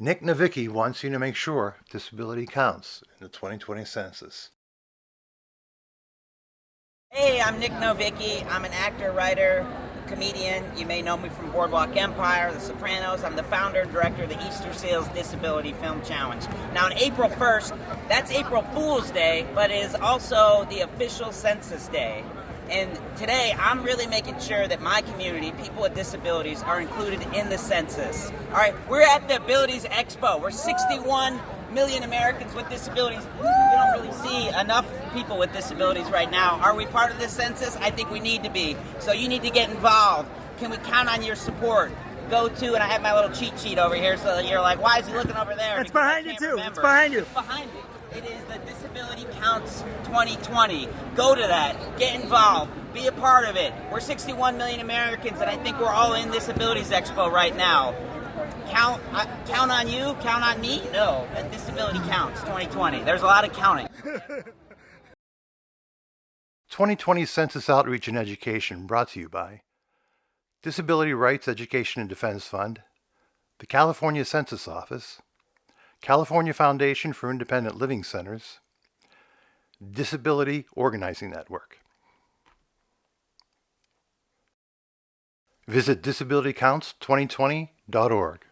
Nic Novicki wants you to make sure disability counts in the 2020 census. Hey, I'm Nic Novicki. I'm an actor, writer, comedian. You may know me from Boardwalk Empire, The Sopranos. I'm the founder and director of the Easter Seals Disability Film Challenge. Now, on April 1st, that's April Fool's Day, but it is also the official Census Day. And today, I'm really making sure that my community, people with disabilities, are included in the census. All right, we're at the Abilities Expo. We're 61 million Americans with disabilities. We don't really see enough people with disabilities right now. Are we part of the census? I think we need to be. So you need to get involved. Can we count on your support? Go to, and I have my little cheat sheet over here, so you're like, why is he looking over there? It's behind you too. Remember. It's behind you. It's behind you. It is the Disability Counts 2020. Go to that. Get involved. Be a part of it. We're 61 million Americans, and I think we're all in this Abilities Expo right now. Count, uh, count on you, count on me? No, Disability Counts 2020. There's a lot of counting. 2020 Census Outreach and Education brought to you by Disability Rights Education and Defense Fund, the California Census Office, California Foundation for Independent Living Centers, Disability Organizing Network. Visit disabilitycounts2020.org.